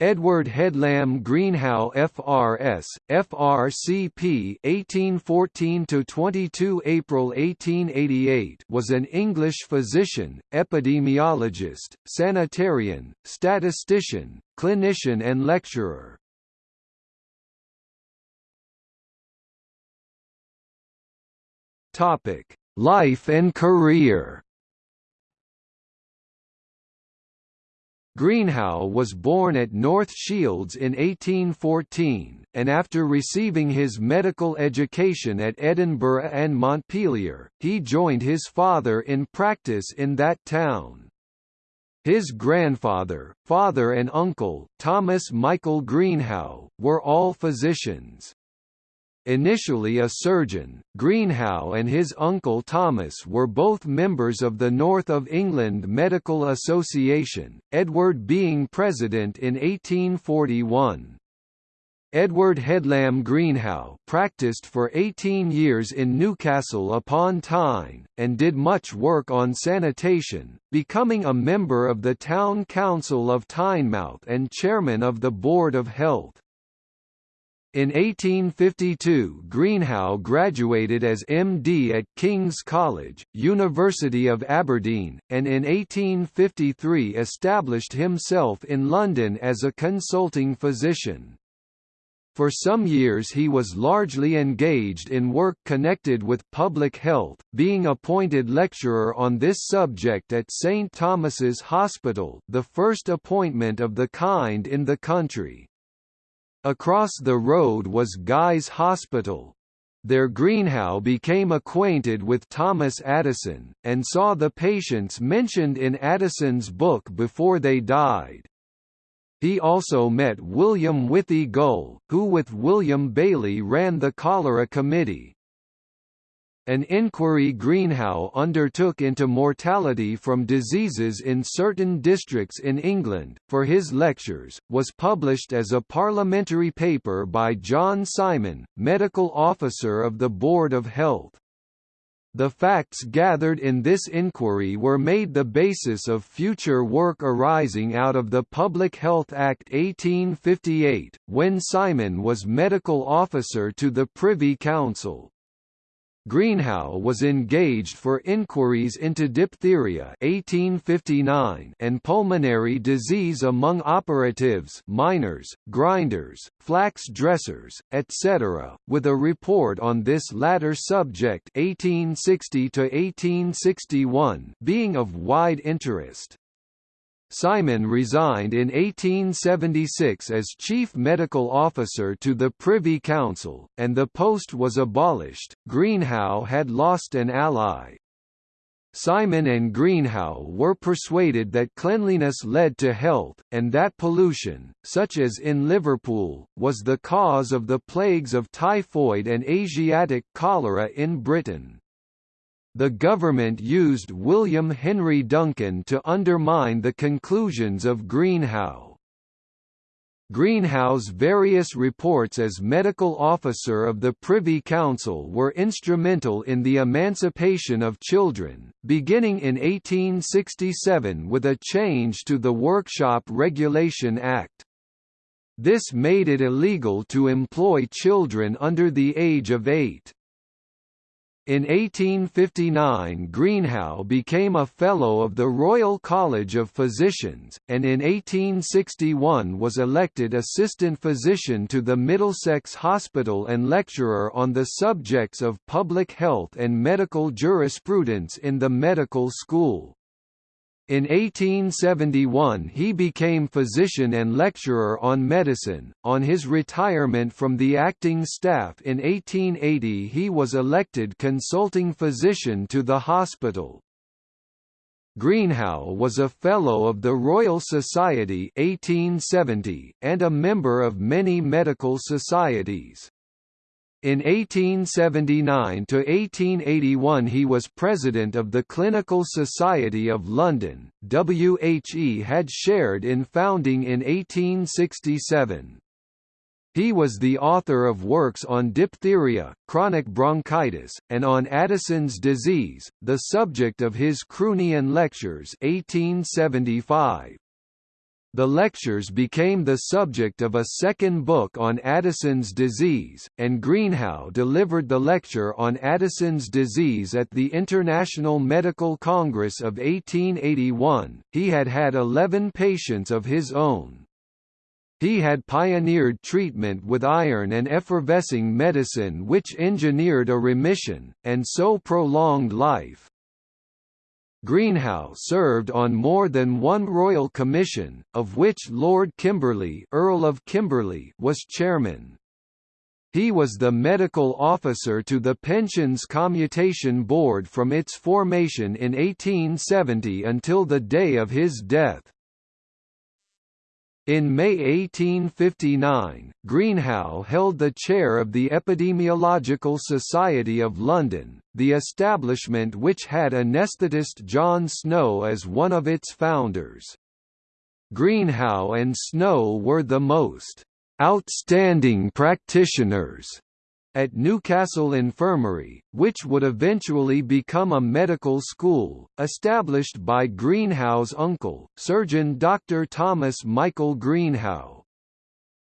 Edward Headlam Greenhow FRS, FRCP 1814–22 April 1888 was an English physician, epidemiologist, sanitarian, statistician, clinician and lecturer. Life and career Greenhow was born at North Shields in 1814, and after receiving his medical education at Edinburgh and Montpellier, he joined his father in practice in that town. His grandfather, father and uncle, Thomas Michael Greenhow, were all physicians. Initially a surgeon, Greenhow and his uncle Thomas were both members of the North of England Medical Association, Edward being president in 1841. Edward Headlam Greenhow practiced for 18 years in Newcastle upon Tyne, and did much work on sanitation, becoming a member of the Town Council of Tynemouth and chairman of the Board of Health. In 1852 Greenhow graduated as MD at King's College, University of Aberdeen, and in 1853 established himself in London as a consulting physician. For some years he was largely engaged in work connected with public health, being appointed lecturer on this subject at St Thomas's Hospital the first appointment of the kind in the country. Across the road was Guy's Hospital. There Greenhow became acquainted with Thomas Addison, and saw the patients mentioned in Addison's book before they died. He also met William Withey Gull, who with William Baly ran the Cholera Committee. An inquiry Greenhow undertook into mortality from diseases in certain districts in England, for his lectures, was published as a parliamentary paper by John Simon, medical officer of the Board of Health. The facts gathered in this inquiry were made the basis of future work arising out of the Public Health Act 1858, when Simon was medical officer to the Privy Council. Greenhow was engaged for inquiries into diphtheria 1859 and pulmonary disease among operatives miners, grinders, flax dressers, etc., with a report on this latter subject 1860 being of wide interest. Simon resigned in 1876 as Chief Medical Officer to the Privy Council, and the post was abolished. Greenhow had lost an ally. Simon and Greenhow were persuaded that cleanliness led to health, and that pollution, such as in Liverpool, was the cause of the plagues of typhoid and Asiatic cholera in Britain the government used William Henry Duncan to undermine the conclusions of Greenhow. Greenhow's various reports as medical officer of the Privy Council were instrumental in the emancipation of children, beginning in 1867 with a change to the Workshop Regulation Act. This made it illegal to employ children under the age of eight. In 1859 Greenhow became a Fellow of the Royal College of Physicians, and in 1861 was elected Assistant Physician to the Middlesex Hospital and lecturer on the subjects of public health and medical jurisprudence in the medical school. In 1871 he became physician and lecturer on medicine. On his retirement from the acting staff in 1880 he was elected consulting physician to the hospital. Greenhow was a Fellow of the Royal Society 1870, and a member of many medical societies. In 1879–1881 he was president of the Clinical Society of London, WHE had shared in founding in 1867. He was the author of works on diphtheria, chronic bronchitis, and on Addison's disease, the subject of his Croonian Lectures 1875. The lectures became the subject of a second book on Addison's disease, and Greenhow delivered the lecture on Addison's disease at the International Medical Congress of 1881. He had had 11 patients of his own. He had pioneered treatment with iron and effervescing medicine which engineered a remission, and so prolonged life. Greenhow served on more than one royal commission, of which Lord Kimberley, Earl of Kimberley was chairman. He was the medical officer to the Pensions Commutation Board from its formation in 1870 until the day of his death. In May 1859, Greenhow held the chair of the Epidemiological Society of London, the establishment which had anaesthetist John Snow as one of its founders. Greenhow and Snow were the most outstanding practitioners at Newcastle Infirmary, which would eventually become a medical school, established by Greenhow's uncle, surgeon Dr. Thomas Michael Greenhow.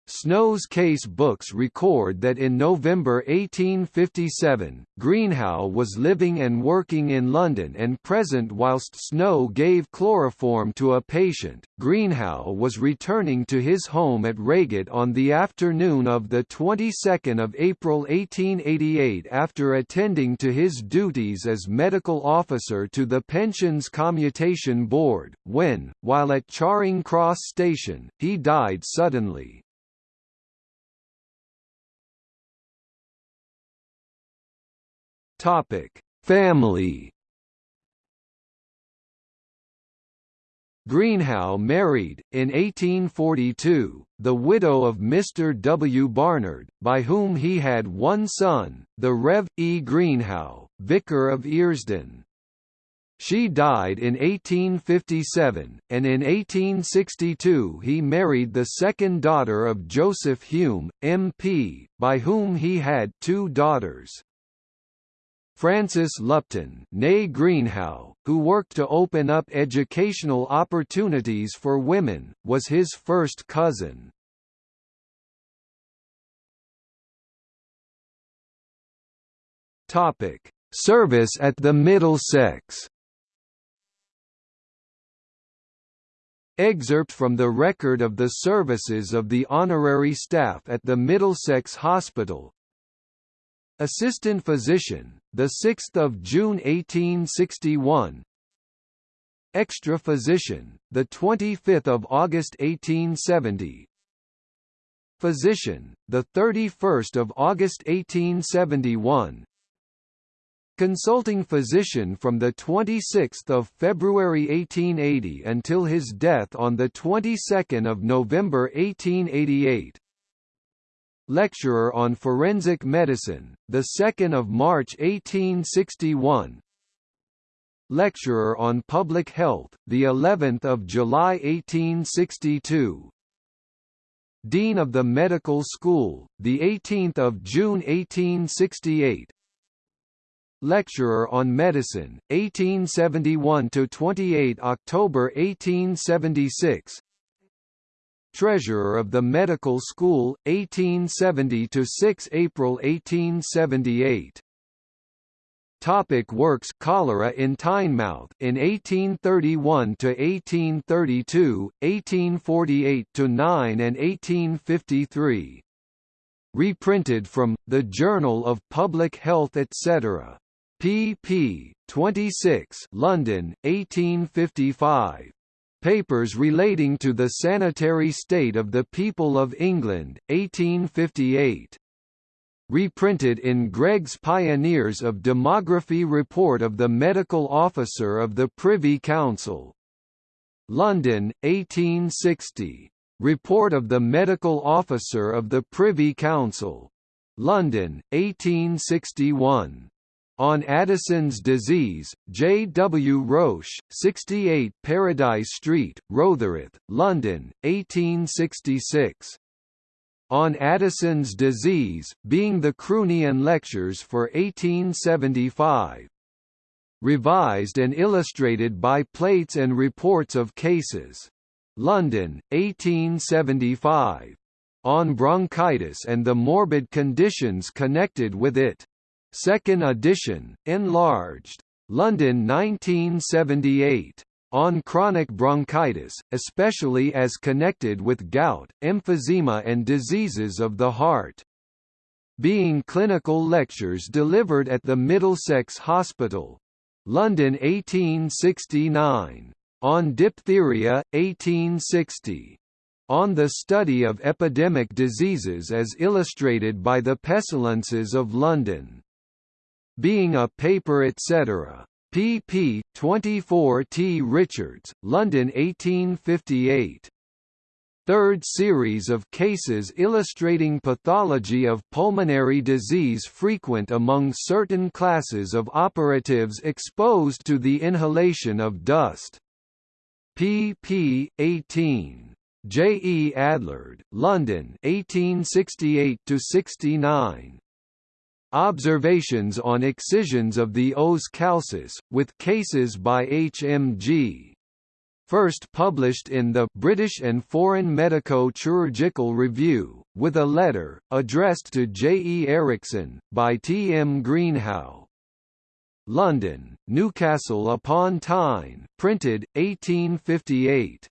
Snow's case books record that in November 1857, Greenhow was living and working in London and present whilst Snow gave chloroform to a patient. Greenhow was returning to his home at Reigate on the afternoon of the 22nd of April 1888 after attending to his duties as medical officer to the Pensions Commutation Board, when, while at Charing Cross Station, he died suddenly. Topic: Family. Greenhow married, in 1842, the widow of Mr. W. Barnard, by whom he had one son, the Rev. E. Greenhow, Vicar of Earsdon. She died in 1857, and in 1862 he married the second daughter of Joseph Hume, M.P., by whom he had two daughters. Frances Lupton née Greenhow, who worked to open up educational opportunities for women, was his first cousin. Topic: Service at the Middlesex Excerpt from the record of the services of the honorary staff at the Middlesex Hospital, Assistant Physician, the 6th of June 1861. Extra Physician, the 25th of August 1870. Physician, the 31st of August 1871. Consulting physician from the 26th of February 1880 until his death on the 22nd of November 1888. Lecturer on Forensic Medicine, the 2nd of March 1861. Lecturer on Public Health, the 11th of July 1862. Dean of the Medical School, the 18th of June 1868. Lecturer on Medicine, 1871 to 28 October 1876. Treasurer of the Medical School, 1870–6 April 1878 Topic works Cholera in Tynemouth in 1831 to 1832, 1848 to 9 and 1853. Reprinted from The Journal of Public Health etc. pp. 26 London, 1855. Papers relating to the sanitary state of the people of England, 1858. Reprinted in Gregg's Pioneers of Demography Report of the Medical Officer of the Privy Council. London, 1860. Report of the Medical Officer of the Privy Council. London, 1861. On Addison's Disease, J. W. Roche, 68 Paradise Street, Rotherhithe, London, 1866. On Addison's Disease, being the Croonian Lectures for 1875. Revised and illustrated by plates and reports of cases. London, 1875. On bronchitis and the morbid conditions connected with it. Second edition, enlarged. London 1978. On chronic bronchitis, especially as connected with gout, emphysema and diseases of the heart. Being clinical lectures delivered at the Middlesex Hospital. London 1869. On diphtheria, 1860 on the study of epidemic diseases as illustrated by the Pestilences of London. Being a paper etc. pp. 24 T. Richards, London 1858. Third series of cases illustrating pathology of pulmonary disease frequent among certain classes of operatives exposed to the inhalation of dust. pp. 18. J. E. Adlard, London 1868–69. Observations on excisions of the os calcis, with cases by H. M. G. First published in the British and Foreign Medico-Chirurgical Review, with a letter, addressed to J. E. Erichsen, by T. M. Greenhow. London, Newcastle upon Tyne, printed, 1858.